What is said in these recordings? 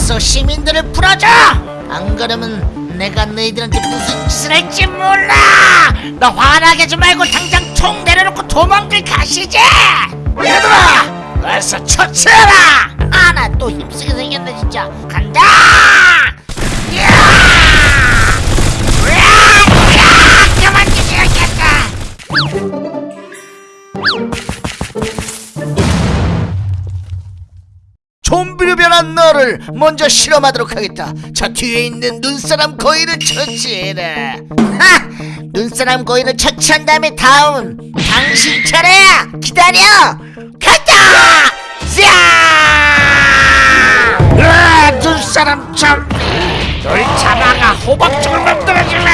어서 시민들을 풀어줘! 안 그러면 내가 너희들한테 무슨 짓을 할지 몰라! 너 화나게 좀 말고 당장 총 내려놓고 도망들 가시지! 얘들아! 어서 처치해라! 아, 나 또 힘쓰게 생겼네, 진짜. 간다! 변한 너를 먼저 실험하도록 하겠다. 저 뒤에 있는 눈사람 거인을 처치해라. 하! 눈사람 거인을 처치한 다음에 다음 당신 차례야. 기다려. 간다. 자! 으아, 눈사람 좀비. 널 잡아가 호박죽을 만들어주마.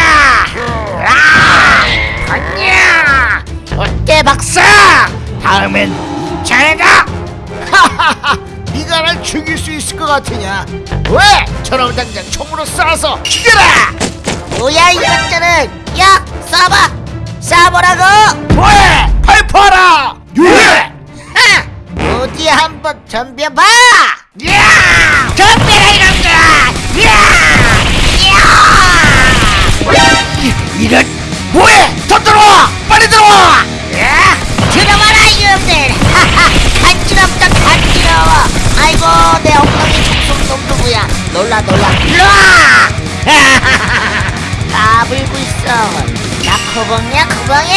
아! 아니야. 어때 박사? 다음엔 자네가. 하하하. 네가 날 죽일 수 있을 것 같으냐? 왜? 저놈 당장 총으로 쏴서 죽여라! 뭐야 이것들은? 야, 쏴봐! 쏴보라고! 뭐해? 발포하라! 예! 하! 어디 한번 덤벼봐! 야! 덤벼라 이놈들아! 야! 야! 이, 이런 뭐해? 더 들어와! 빨리 들어와! 나 코봉이야 코봉이.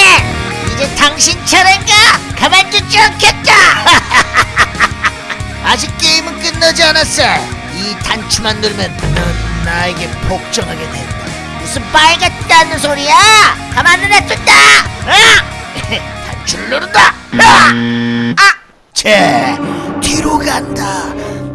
이제 당신 차례인가? 가만두지 않겠다. 아직 게임은 끝나지 않았어. 이 단추만 누르면 넌 나에게 복종하게 된다. 무슨 빨갛다는 소리야? 가만 안 놔둔다. 어? 단추를 누른다. 아! 아! 쟤 뒤로 간다.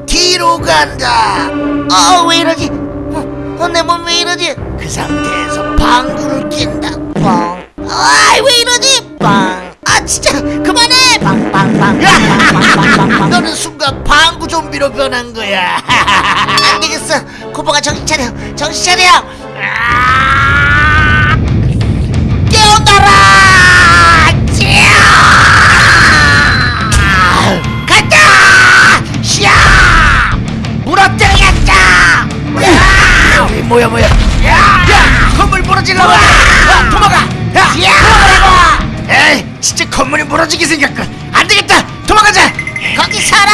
뒤로 간다. 어왜 이러지? 어, 어, 내몸 왜 이러지 그 상태에서 방구를 낀다. 뻥아왜 이러지 빵아 진짜. 그만해. 빵빵빵빵빵빵빵 너는 순간 방구 좀비로 변한 거야. 안 되겠어. 코보가 정신 차려. 정신 차려. 아! 깨어나라 진짜 건물이 무너지게 생겼군. 안 되겠다. 도망가자. 거기 살아.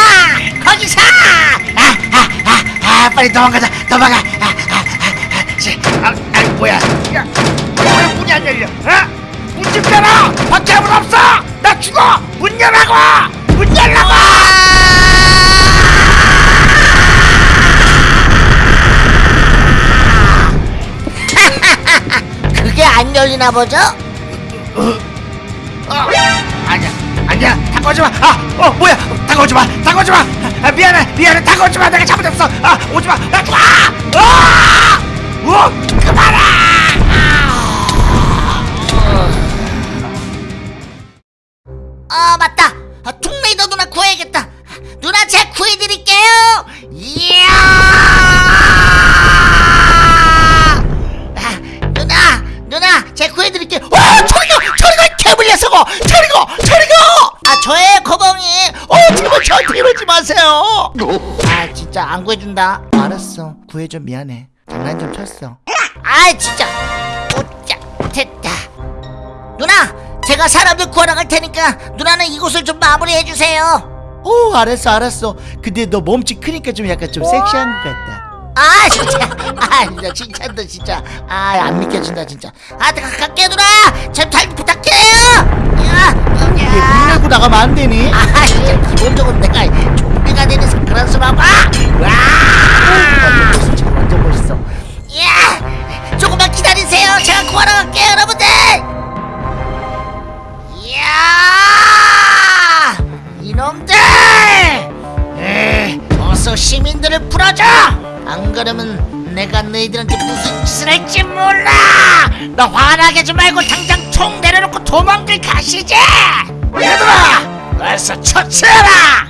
거기 사. 아, 아, 아, 아, 빨리 도망가자. 도망가. 아, 아, 아, 뭐야? 야, 왜 문이 안 열려? 어? 문좀 열어! 밖에 아무도 없어! 나 죽어! 문 열라고! 문 열라고! 그게 안 열리나 보죠? 어, 다가오지 마. 아, 어, 뭐야? 다가오지 마, 다가오지 마. 아, 미안해, 미안해, 다가오지 마. 내가 잘못했어. 아, 오지 마. 아, 아, 아, 어, 그만아. 아, 맞다. 마세요. 아, 진짜 안 구해준다. 알았어, 구해줘 미안해. 장난 좀 쳤어. 아, 진짜. 오짜, 됐다. 누나, 제가 사람들 구하러 갈 테니까 누나는 이곳을 좀 마무리해 주세요. 오, 알았어, 알았어. 근데 너 몸집 크니까 좀 약간 좀 섹시한 것 같다. 아 진짜 아 진짜 칭찬도 진짜 아 안 믿겨진다 진짜 아 내가 갈게 누나 좀잘 부탁해요 야문 열고 나가면 안 되니 아 진짜 기본적으로 내가 좀비가 되는 그런 수라고? 와! 진짜 완전 멋있어. 야 조금만 기다리세요. 제가 구하러 갈게요 여러분들! 이야! 이놈들! 에 어서 시민들을 풀어줘! 안 그러면 내가 너희들한테 무슨 짓을 할지 몰라! 너 화나게 좀 말고 당장 총 내려놓고 도망들 가시지! 얘들아 어서 처치해라! 아나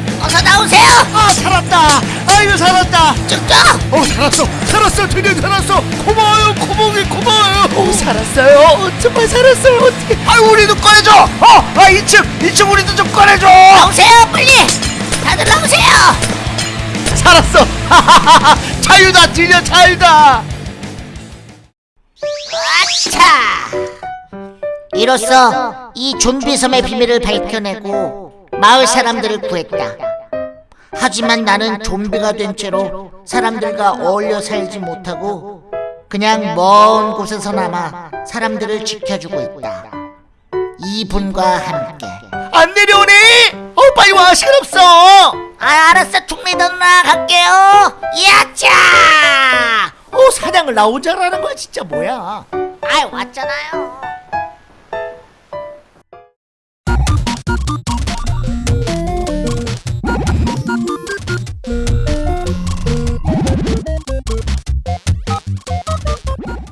라고 야! 싸봤자 소용없다. 쭉쭉 어 살았어. 살았어 드디어 살았어. 고마워요 고봉이 고마워요. 오 살았어요? 정말 살았어요. 어떻게 아 우리도 꺼내줘. 어 아 2층 2층 우리도 좀 꺼내줘. 나오세요 빨리. 다들 나오세요. 살았어. 자유다 드디어 자유다. 아차. 이로써 이 좀비 섬의 비밀을 밝혀내고 마을 사람들을 구했다 하지만 나는 좀비가 된 채로 사람들과 어울려 살지 못하고 그냥 먼 곳에서 남아 사람들을 지켜주고 있다. 이분과 함께. 안 내려오니 어 빨리 와 시간 없어! 아 알았어 총리도 누나 갈게요. 야차! 어 사냥을 나 혼자 하는 거야 진짜 뭐야? 아이 왔잖아요